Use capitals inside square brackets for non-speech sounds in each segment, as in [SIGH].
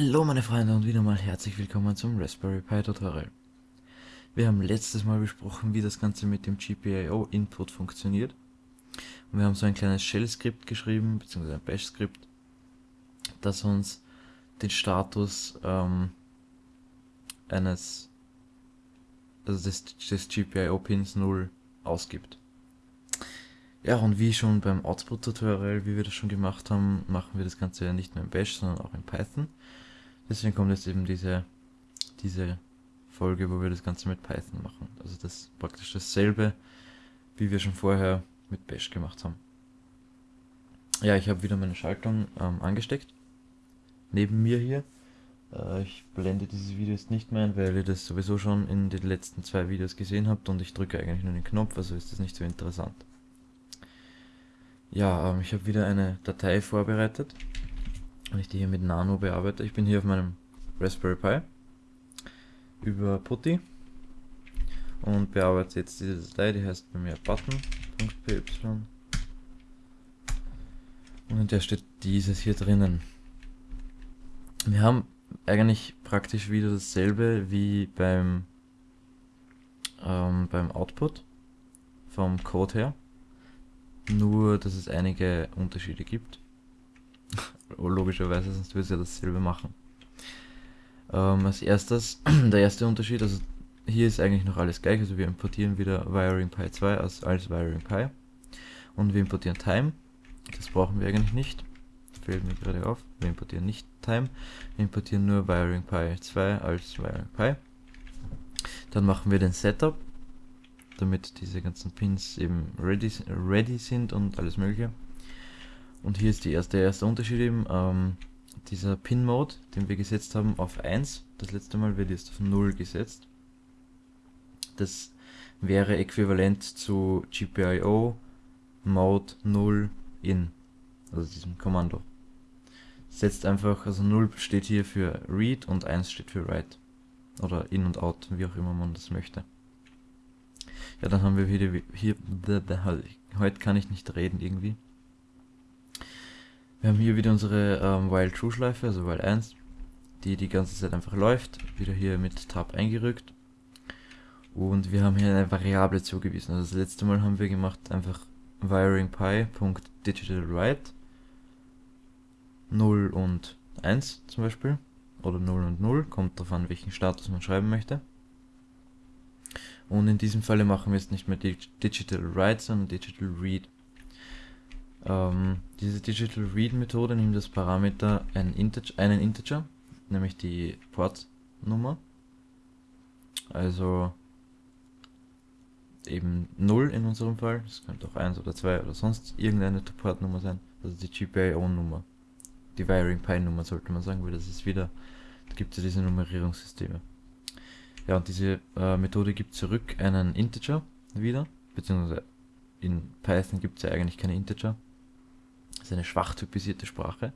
Hallo meine Freunde und wieder mal herzlich willkommen zum Raspberry Pi Tutorial. Wir haben letztes Mal besprochen, wie das Ganze mit dem GPIO Input funktioniert. Und wir haben so ein kleines Shell-Skript geschrieben, beziehungsweise ein Bash-Skript, das uns den Status ähm, eines, also des, des GPIO-Pins 0 ausgibt. Ja, und wie schon beim Output-Tutorial, wie wir das schon gemacht haben, machen wir das Ganze ja nicht nur in Bash, sondern auch in Python. Deswegen kommt jetzt eben diese, diese Folge, wo wir das Ganze mit Python machen. Also das ist praktisch dasselbe, wie wir schon vorher mit Bash gemacht haben. Ja, ich habe wieder meine Schaltung ähm, angesteckt. Neben mir hier. Äh, ich blende dieses Video jetzt nicht mehr ein, weil ihr das sowieso schon in den letzten zwei Videos gesehen habt und ich drücke eigentlich nur den Knopf, also ist das nicht so interessant. Ja, ähm, ich habe wieder eine Datei vorbereitet, wenn ich die hier mit Nano bearbeite. Ich bin hier auf meinem Raspberry Pi über Putty und bearbeite jetzt diese Datei, die heißt bei mir button.py und in der steht dieses hier drinnen. Wir haben eigentlich praktisch wieder dasselbe wie beim, ähm, beim Output vom Code her. Nur, dass es einige Unterschiede gibt. Logischerweise, sonst würde es ja dasselbe machen. Ähm, als erstes, [CLEARS THROAT] der erste Unterschied, also hier ist eigentlich noch alles gleich, also wir importieren wieder Wiring Pi 2 als, als Wiring Pi. Und wir importieren Time, das brauchen wir eigentlich nicht. Fällt mir gerade auf, wir importieren nicht Time, wir importieren nur Wiring Pi 2 als Wiring Pi. Dann machen wir den Setup, damit diese ganzen Pins eben ready, ready sind und alles mögliche. Und hier ist die erste, der erste Unterschied eben, ähm, dieser Pin-Mode, den wir gesetzt haben auf 1, das letzte Mal wird jetzt auf 0 gesetzt. Das wäre äquivalent zu GPIO Mode 0 in, also diesem Kommando. Setzt einfach, also 0 steht hier für Read und 1 steht für Write. Oder In und Out, wie auch immer man das möchte. Ja, dann haben wir wieder hier, [LAUGHS] heute kann ich nicht reden irgendwie. Wir haben hier wieder unsere ähm, While True Schleife, also While 1, die die ganze Zeit einfach läuft, wieder hier mit Tab eingerückt. Und wir haben hier eine Variable zugewiesen. Also das letzte Mal haben wir gemacht einfach wiringpi.digitalWrite 0 und 1 zum Beispiel. Oder 0 und 0, kommt darauf an, welchen Status man schreiben möchte. Und in diesem Falle machen wir jetzt nicht mehr Digital Write, sondern Digital Read. Ähm, diese Digital Read Methode nimmt das Parameter einen Integer, einen Integer, nämlich die Portnummer. Also eben 0 in unserem Fall, es könnte auch 1 oder 2 oder sonst irgendeine Portnummer sein, also die GPIO-Nummer. Die Wiring Pi Nummer sollte man sagen, weil das ist wieder, da gibt es ja diese Nummerierungssysteme. Ja, und diese äh, Methode gibt zurück einen Integer wieder, beziehungsweise in Python gibt es ja eigentlich keine Integer. Ist eine schwach typisierte Sprache,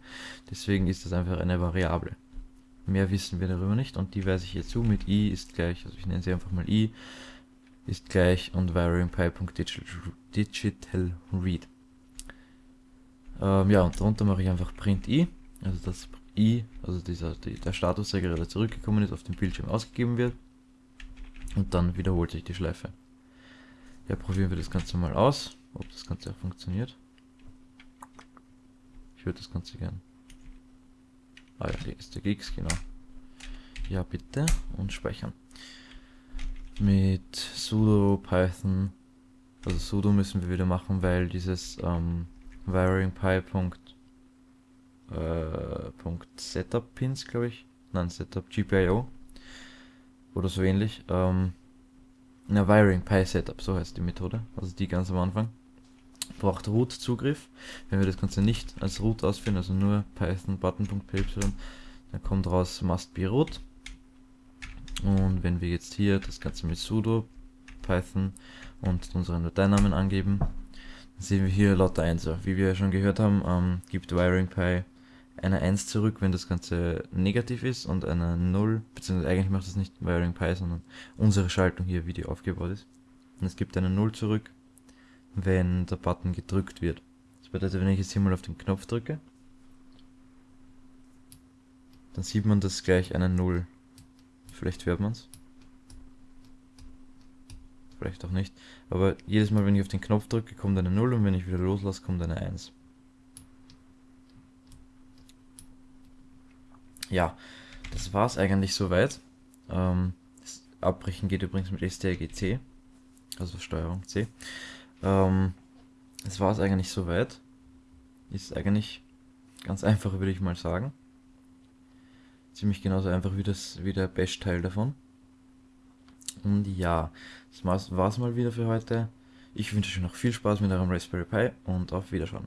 deswegen ist das einfach eine Variable. Mehr wissen wir darüber nicht und die weise ich hier zu mit i ist gleich, also ich nenne sie einfach mal i, ist gleich und variampy.digital read. Ähm, ja, und darunter mache ich einfach print i, also das i, also dieser, die, der Status, der zurückgekommen ist, auf dem Bildschirm ausgegeben wird. Und dann wiederholt sich die Schleife. Ja, probieren wir das Ganze mal aus, ob das Ganze auch funktioniert. Ich würde das Ganze gern. Ah ja, hier ist der Gigs, genau. Ja, bitte. Und speichern. Mit sudo python. Also sudo müssen wir wieder machen, weil dieses ähm, varyingpy. Äh, Setup Pins, glaube ich. Nein, Setup GPIO oder so ähnlich. Ähm, na, Wiring Pi Setup, so heißt die Methode, also die ganz am Anfang. Braucht Root Zugriff. Wenn wir das Ganze nicht als Root ausführen, also nur Python button.py, dann kommt raus must be root. Und wenn wir jetzt hier das Ganze mit sudo Python und unseren Dateinamen angeben, dann sehen wir hier lauter 1. Wie wir schon gehört haben, ähm, gibt Wiring Pi eine 1 zurück, wenn das Ganze negativ ist und eine 0, beziehungsweise eigentlich macht das nicht Wiring Pi, sondern unsere Schaltung hier, wie die aufgebaut ist. Und es gibt eine 0 zurück, wenn der Button gedrückt wird. Das bedeutet, wenn ich jetzt hier mal auf den Knopf drücke, dann sieht man das gleich eine 0. Vielleicht hört man es. Vielleicht auch nicht. Aber jedes Mal, wenn ich auf den Knopf drücke, kommt eine 0 und wenn ich wieder loslasse, kommt eine 1. Ja, das war es eigentlich soweit. Ähm, das Abbrechen geht übrigens mit STRG-C, also Steuerung C. Ähm, das war es eigentlich soweit. Ist eigentlich ganz einfach, würde ich mal sagen. Ziemlich genauso einfach wie, das, wie der Bash-Teil davon. Und ja, das war's mal wieder für heute. Ich wünsche euch noch viel Spaß mit eurem Raspberry Pi und auf Wiederschauen.